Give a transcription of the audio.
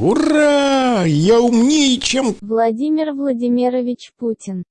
Ура! Я умнее, чем... Владимир Владимирович Путин